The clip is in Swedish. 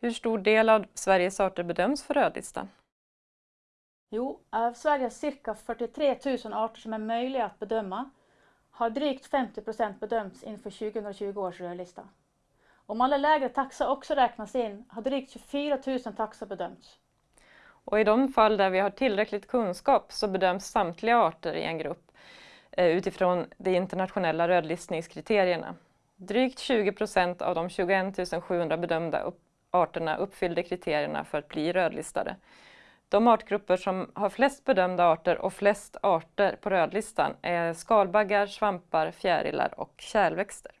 Hur stor del av Sveriges arter bedöms för rödlistan? Jo, av Sveriges cirka 43 000 arter som är möjliga att bedöma har drygt 50 procent bedömts inför 2020 års rödlista. Om alla lägre taxa också räknas in har drygt 24 000 taxor bedömts. Och i de fall där vi har tillräckligt kunskap så bedöms samtliga arter i en grupp eh, utifrån de internationella rödlistningskriterierna. Drygt 20 procent av de 21 700 bedömda arterna uppfyllde kriterierna för att bli rödlistade. De artgrupper som har flest bedömda arter och flest arter på rödlistan är skalbaggar, svampar, fjärilar och kärlväxter.